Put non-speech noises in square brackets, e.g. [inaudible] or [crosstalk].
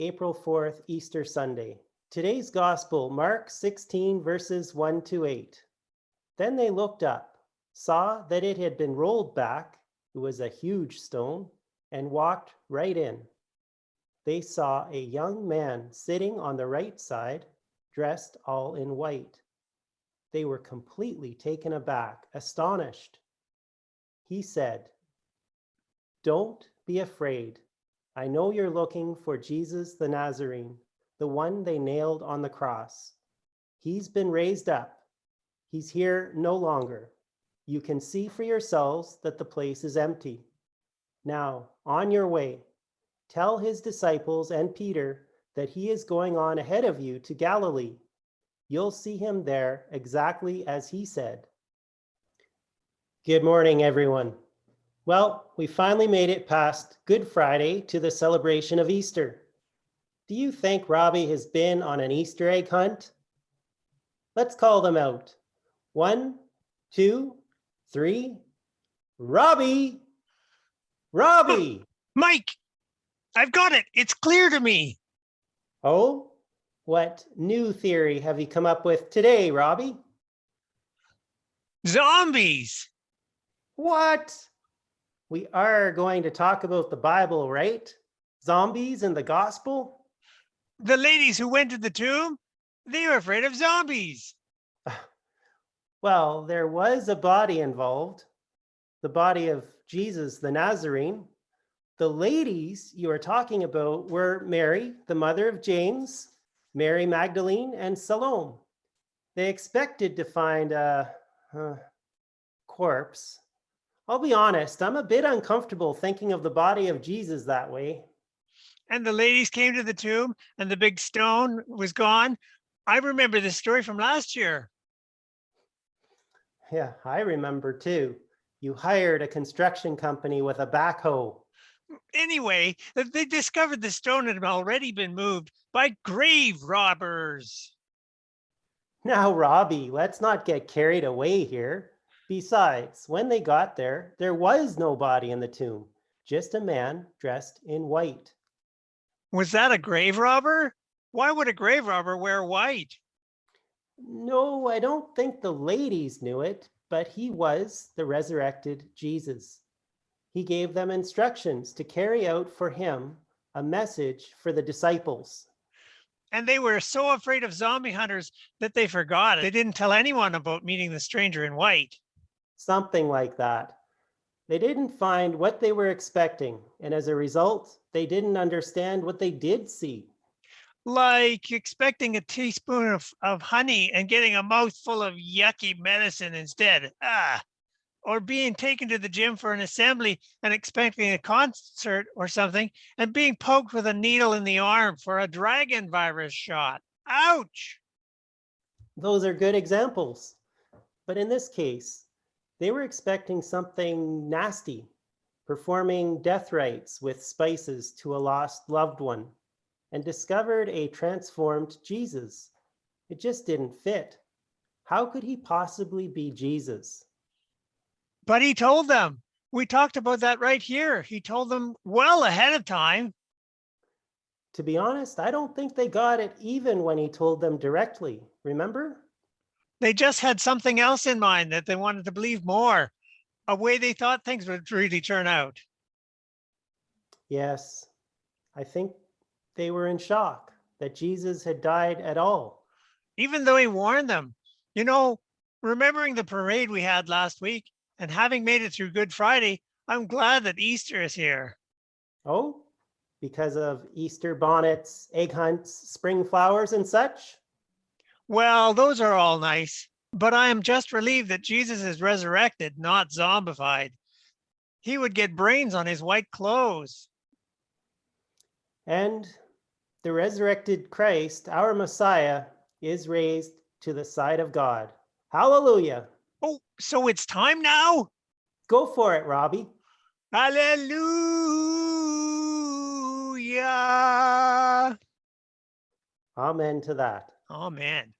April 4th, Easter Sunday. Today's Gospel, Mark 16, verses 1 to 8. Then they looked up, saw that it had been rolled back, it was a huge stone, and walked right in. They saw a young man sitting on the right side, dressed all in white. They were completely taken aback, astonished. He said, Don't be afraid. I know you're looking for Jesus the Nazarene, the one they nailed on the cross. He's been raised up. He's here no longer. You can see for yourselves that the place is empty. Now, on your way, tell his disciples and Peter that he is going on ahead of you to Galilee. You'll see him there exactly as he said. Good morning, everyone. Well, we finally made it past Good Friday to the celebration of Easter. Do you think Robbie has been on an Easter egg hunt? Let's call them out. One, two, three. Robbie! Robbie! [laughs] Mike, I've got it. It's clear to me. Oh, what new theory have you come up with today, Robbie? Zombies. What? We are going to talk about the Bible, right? Zombies and the gospel? The ladies who went to the tomb, they were afraid of zombies. [sighs] Well, there was a body involved, the body of Jesus the Nazarene. The ladies you are talking about were Mary, the mother of James, Mary Magdalene, and Salome. They expected to find a, a corpse. I'll be honest, I'm a bit uncomfortable thinking of the body of Jesus that way. And the ladies came to the tomb and the big stone was gone. I remember this story from last year. Yeah, I remember too. You hired a construction company with a backhoe. Anyway, they discovered the stone had already been moved by grave robbers. Now, Robbie, let's not get carried away here. Besides, when they got there, there was no body in the tomb, just a man dressed in white. Was that a grave robber? Why would a grave robber wear white? No, I don't think the ladies knew it, but he was the resurrected Jesus. He gave them instructions to carry out for him a message for the disciples. And they were so afraid of zombie hunters that they forgot. It. They didn't tell anyone about meeting the stranger in white. Something like that. They didn't find what they were expecting, and as a result, they didn't understand what they did see. like expecting a teaspoon of, of honey and getting a mouthful of yucky medicine instead. Ah, or being taken to the gym for an assembly and expecting a concert or something and being poked with a needle in the arm for a dragon virus shot. Ouch. Those are good examples. But in this case, they were expecting something nasty, performing death rites with spices to a lost loved one, and discovered a transformed Jesus. It just didn't fit. How could he possibly be Jesus? But he told them. We talked about that right here. He told them well ahead of time. To be honest, I don't think they got it even when he told them directly. Remember? They just had something else in mind that they wanted to believe more, a way they thought things would really turn out. Yes, I think they were in shock that Jesus had died at all. even though he warned them. You know, remembering the parade we had last week and having made it through Good Friday, I'm glad that Easter is here. Oh, because of Easter bonnets, egg hunts, spring flowers, and such? Well, those are all nice, but I am just relieved that Jesus is resurrected, not zombified. He would get brains on his white clothes. And the resurrected Christ, our Messiah, is raised to the side of God. Hallelujah. Oh, so it's time now? Go for it, Robbie. Hallelujah. Amen to that. Oh, Amen.